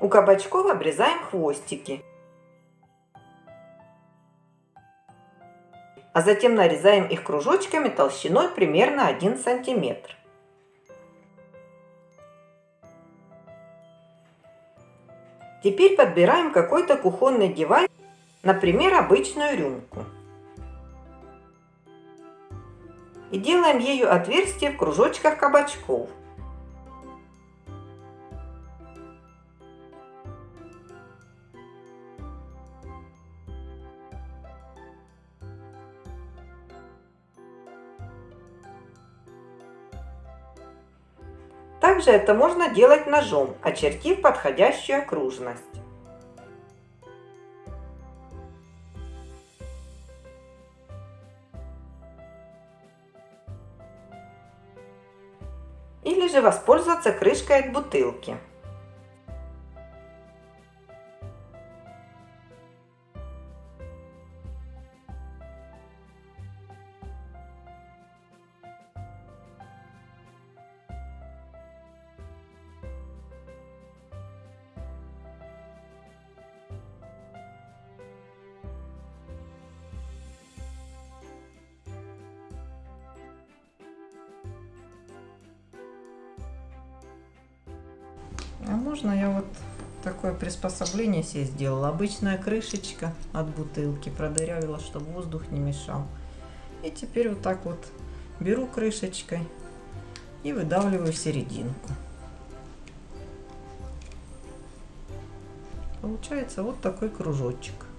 У кабачков обрезаем хвостики. А затем нарезаем их кружочками толщиной примерно 1 сантиметр. Теперь подбираем какой-то кухонный девайс, например, обычную рюмку. И делаем ею отверстие в кружочках кабачков. Также это можно делать ножом, очертив подходящую окружность. Или же воспользоваться крышкой от бутылки. А можно я вот такое приспособление себе сделала. Обычная крышечка от бутылки продырявила, чтобы воздух не мешал. И теперь вот так вот беру крышечкой и выдавливаю серединку. Получается вот такой кружочек.